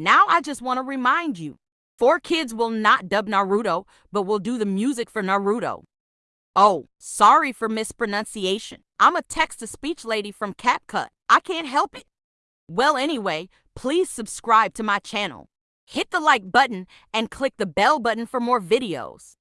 Now I just want to remind you 4Kids will not dub Naruto, but will do the music for Naruto. Oh, sorry for mispronunciation. I'm a text to speech lady from CapCut. I can't help it. Well, anyway, please subscribe to my channel. Hit the like button and click the bell button for more videos.